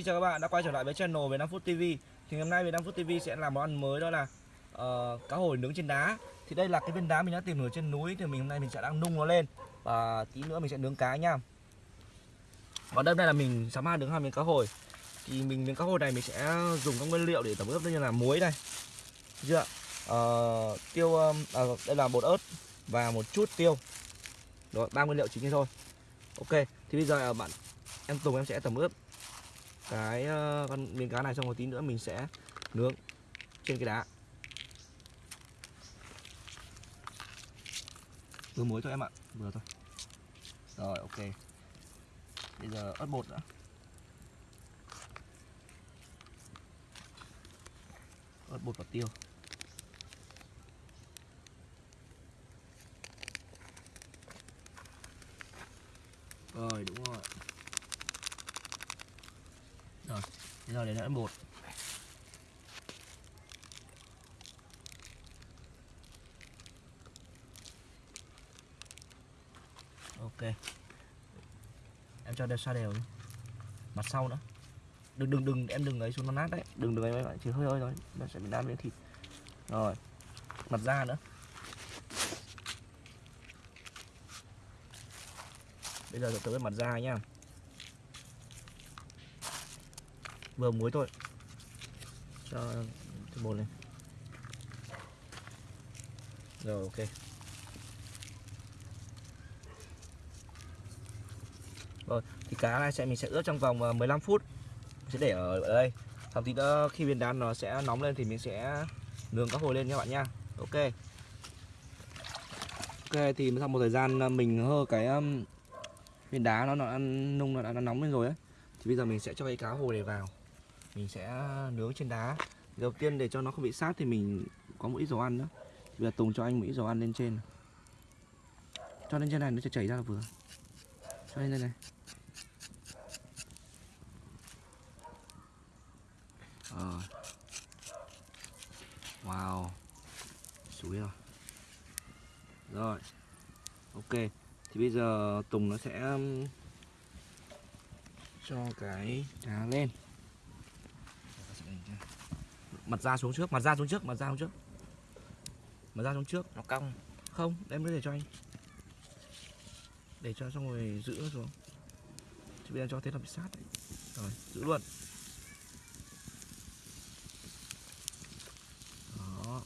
Xin chào các bạn đã quay trở lại với channel về 5 phút TV. Thì hôm nay về 5 phút TV sẽ làm món ăn mới đó là uh, cá hồi nướng trên đá. Thì đây là cái viên đá mình đã tìm được trên núi thì mình hôm nay mình sẽ đang nung nó lên và tí nữa mình sẽ nướng cá nha. Còn đây là mình sắm hai nướng hai miếng cá hồi. Thì mình miếng cá hồi này mình sẽ dùng các nguyên liệu để tẩm ướp như là muối này. Chưa? Uh, tiêu uh, đây là bột ớt và một chút tiêu. Rồi, ba nguyên liệu chính thôi. Ok, thì bây giờ bạn em Tùng em sẽ tẩm ướp cái uh, con miếng cá này xong một tí nữa mình sẽ nướng trên cái đá. Vừa muối thôi em ạ vừa thôi. Rồi ok. Bây giờ ớt bột nữa ớt bột và tiêu rồi đúng rồi rồi bây giờ để nữa bột ok. Em cho đều xa đều đi. Mặt sau nữa. Đừng đừng đừng, em đừng ấy xuống nó nát đấy. Đừng đừng ấy chỉ hơi hơi thôi. Nó sẽ bị nát miếng thịt. Rồi. Mặt da nữa. Bây giờ tới mặt da nhá. Vừa muối thôi. Cho cho bột lên. Rồi ok. Rồi thì cá này sẽ mình sẽ ướp trong vòng à, 15 phút. Mình sẽ để ở, ở đây. Xong thì đó khi viên đá nó sẽ nóng lên thì mình sẽ nướng cá hồi lên nha bạn nha. Ok. Ok thì sau một thời gian à, mình hơ cái viên đá nó nó ăn nung nó đã, đã nóng lên rồi ấy thì bây giờ mình sẽ cho cái cá hồi này vào mình sẽ nướng trên đá. Đầu tiên để cho nó không bị sát thì mình có một ít dầu ăn nữa. Thì bây giờ tùng cho anh một ít dầu ăn lên trên. Cho lên trên này, nó sẽ chảy ra là vừa. Cho lên đây này. Ờ. wow. Suối rồi. Rồi. Ok. Thì bây giờ tùng nó sẽ cho cái đá lên mặt ra xuống trước mặt ra xuống trước mặt ra xuống trước. Mặt ra xuống trước. Nó cong. Không em cứ để cho anh. Để cho xong rồi giữ nó xuống. Chứ bây giờ cho thế là bị sát đấy. rồi giữ luôn. Đó.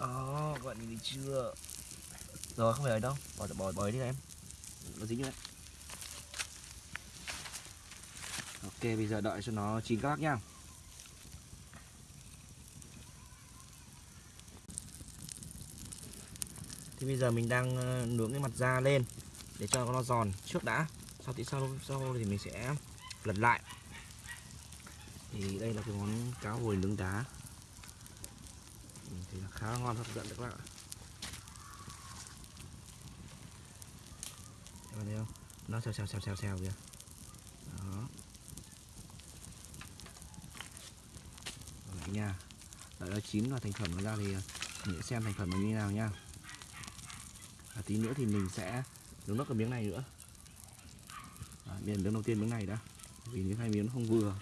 Đó đi chưa? Rồi không phải ở đâu. Bỏ bỏ bỏ đi em. Nó dính đấy Ok bây giờ đợi cho nó chín các bác nhá. Thì bây giờ mình đang ờ, nướng cái mặt da lên Để cho nó giòn trước đã. Sau thì sau, sau thì mình sẽ lật lại. Thì đây là cái món cá hồi nướng đá. Thì là khá ngon hấp dẫn các bạn ạ. Các bạn thấy không? Nó xèo xèo xèo xèo xèo kìa. Đó. Nha đợi nó chín và thành phẩm nó ra thì mình sẽ xem thành phẩm nó như thế nào nha. Và tí nữa thì mình sẽ nướng nốt cái miếng này nữa. À, miếng đầu tiên miếng này đã. Vì những hai miếng nó không vừa.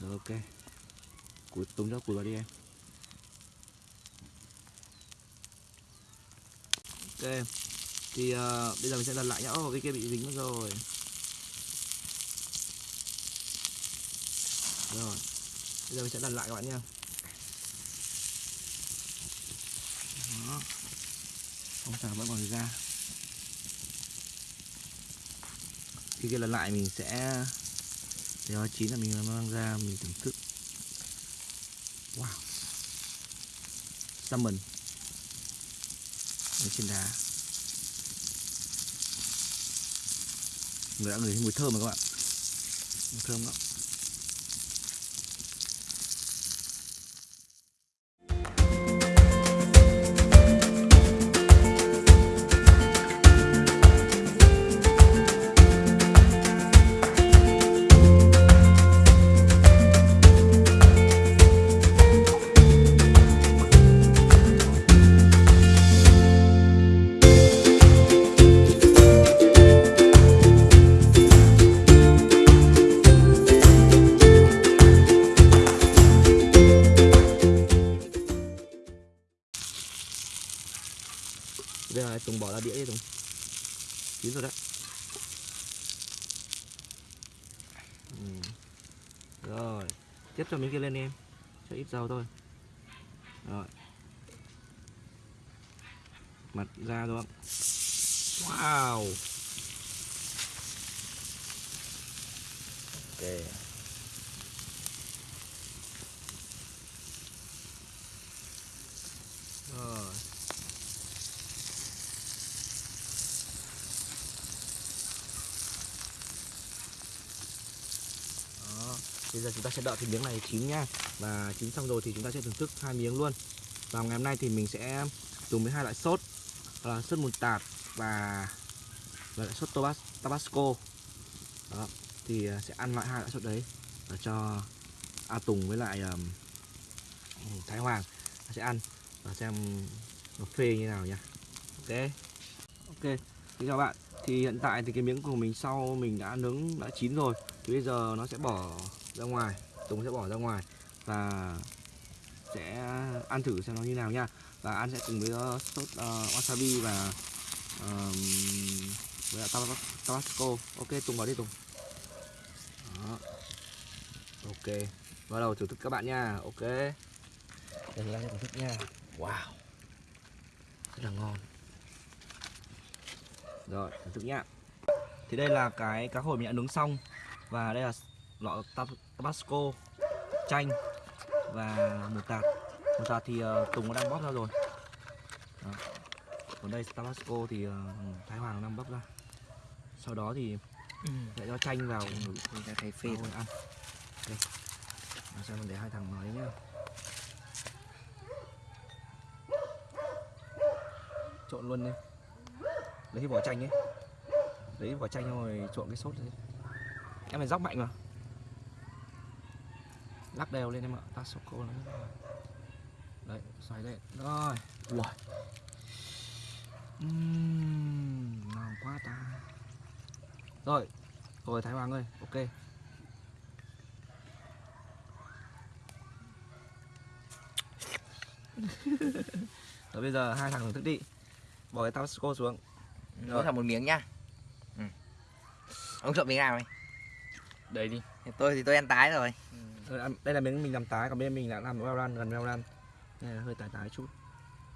Rồi ok. Cúi tung cho cúi vào đi em. Ok. Thì uh, bây giờ mình sẽ đặt lại nhá. Ô cái kia bị dính mất rồi. Rồi bây giờ mình sẽ đặt lại các bạn nha. Đó. Không sao, vẫn còn ra khi kia lần lại mình sẽ để nó chín là mình mang ra mình thưởng thức. Wow. Salmon. Ở trên đá. Người đã ngửi thấy mùi thơm rồi các bạn. Mùi thơm lắm rồi đấy ừ. rồi, tiếp cho miếng kia lên em. Cho ít dầu thôi. Rồi. Mặt ra luôn wow. Ok rồi đó bây giờ chúng ta sẽ đợi cái miếng này chín nha và chín xong rồi thì chúng ta sẽ thưởng thức hai miếng luôn. Và ngày hôm nay thì mình sẽ dùng với hai loại sốt. Là sốt mùn tạt và loại sốt tabasco. Đó thì à, sẽ ăn loại hai loại sốt đấy. Và cho A Tùng với lại um, Thái Hoàng sẽ ăn. Và xem nó phê như nào nha ok. Ok thì chào bạn thì hiện tại thì cái miếng của mình sau mình đã nướng đã chín rồi. Thì bây giờ nó sẽ bỏ ra ngoài Tùng sẽ bỏ ra ngoài và sẽ ăn thử xem nó như nào nha. Và ăn sẽ cùng với uh, sốt uh, wasabi và um, với lại tabasco. Ok Tùng vào đi Tùng. Đó. Ok bắt đầu thưởng thức các bạn nha. Ok. Đây là thưởng thức nha. Wow. Rất là ngon. Rồi thưởng thức nha. thì đây là cái cá hồi mình đã nướng xong. Và đây là lọ tab- tabasco chanh và một tạt. Một tạt thì uh, tùng nó đang bóp ra rồi. Đó. còn đây tabasco thì uh, thái hoàng đang bóp ra. Sau đó thì lại cho chanh vào. Đã thấy phê rồi. ăn. Đây Làm sao mình để hai thằng nói nhá. Trộn luôn đi. Lấy cái vỏ chanh ấy. Lấy vỏ chanh rồi trộn cái sốt đấy. Em phải róc mạnh vào lắc đều lên em ạ ta sốt cô nó đấy xoáy lên rồi ui Uhm, ngon quá ta rồi rồi thái hoàng ơi ok rồi bây giờ hai thằng thưởng thức đi bỏ cái tabasco xuống Nó là một miếng nhá. Ừ. Ông chọn miếng nào này? Đây đi. Tôi thì tôi ăn tái rồi. Rồi, ăn- đây là miếng mình làm tái còn bên mình đã làm well done gần well done đây là hơi tái tái chút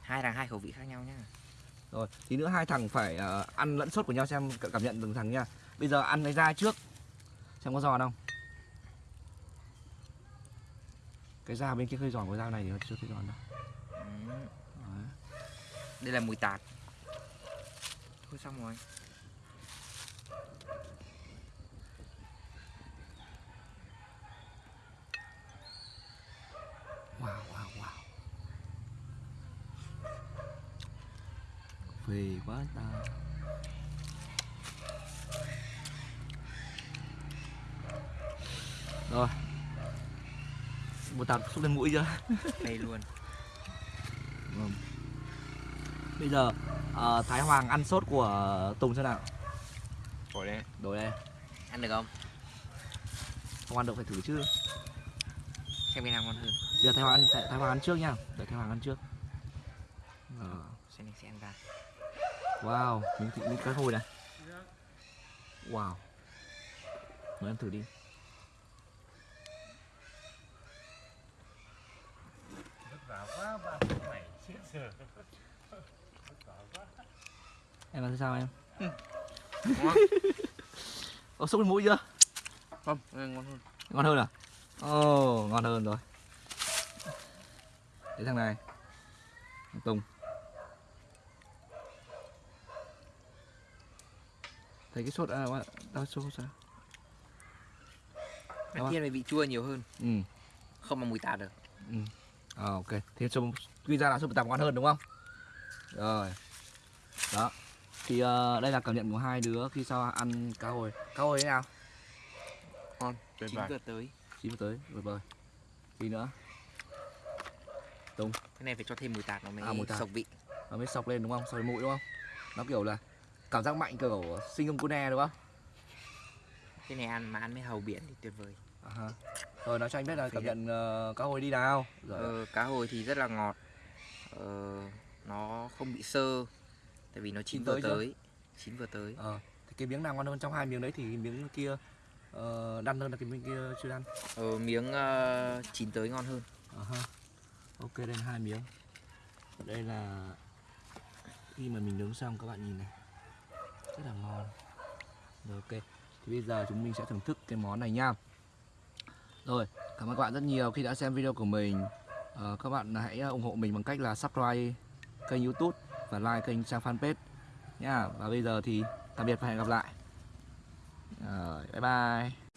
Hai thằng hai khẩu vị khác nhau nhá. rồi tí nữa hai thằng phải ờ, ăn lẫn sốt của nhau xem cảm nhận từng thằng nha bây giờ ăn cái da trước xem có giòn không cái da bên kia hơi giòn của da này thì chưa thấy giòn đâu Ừ. Đây là mùi tạt. Thôi xong rồi. Wow wow wow phê quá ta rồi một tạt xúc lên mũi chưa Đây luôn. Vâng. Bây giờ ờ, Thái Hoàng ăn sốt của Tùng xem nào Rồi đây. Đổi đây Ăn được không? Không ăn được phải thử chứ Xem cái nào ngon hơn. Giờ Thái Hoàng ăn, Thái, Thái Hoàng ăn trước nha Để Thái Hoàng ăn trước Ờ, Xem mình sẽ ăn ra. Wow Miếng thịt miếng cá hồi này Wow Mới ăn thử đi Em ăn sao em? Ngon. Có xúc mũi chưa? Không, ừ, ngon hơn. Ngon hơn à? Ồ, ngon hơn rồi Cái thằng này Tùng Thấy cái sốt à, bạn- đau sốt sao? Ăn thiên về vị chua nhiều hơn. Ừ, Không bằng mùi tạt được. ừ à, ok Thế sốt, quy ra là sốt bột tằm ngon hơn đúng không? Rồi Đó Thì ờ, đây là cảm nhận của hai đứa khi sau ăn cá hồi Cá hồi thế nào? Ngon. Tuyệt Chín vời. tới. Chín tới, rồi bời Gì nữa? Cái này phải cho thêm mùi tạt nó mới À, mùi tạt. sộc vị. nó mới sọc lên đúng không? Sọc lên mũi đúng không? Nó kiểu là cảm giác mạnh kiểu sinh ông cune đúng không? Cái này ăn mà ăn với hàu biển thì tuyệt vời. À ha. Rồi nói cho anh biết là cảm nhận uh, cá hồi đi nào. Rồi. Ờ, cá hồi thì rất là ngọt. Ờ, nó không bị sơ. tại vì nó chín Chín vừa tới tới chín vừa tới ờ thì cái miếng nào ngon hơn trong hai miếng đấy thì miếng kia ờ, đăn hơn là cái miếng kia chưa đăn ờ, miếng ờ, chín tới ngon hơn. Ờ ha. ok đây là hai miếng. Đây là khi mà mình nướng xong các bạn nhìn này. Rất là ngon. Rồi ok. Thì bây giờ chúng mình sẽ thưởng thức cái món này nha. Rồi cảm ơn các bạn rất nhiều khi đã xem video của mình. Ờ, các bạn hãy ủng hộ mình bằng cách là subscribe kênh youtube và like kênh trang fanpage nhá và bây giờ thì tạm biệt và hẹn gặp lại rồi, bye bye.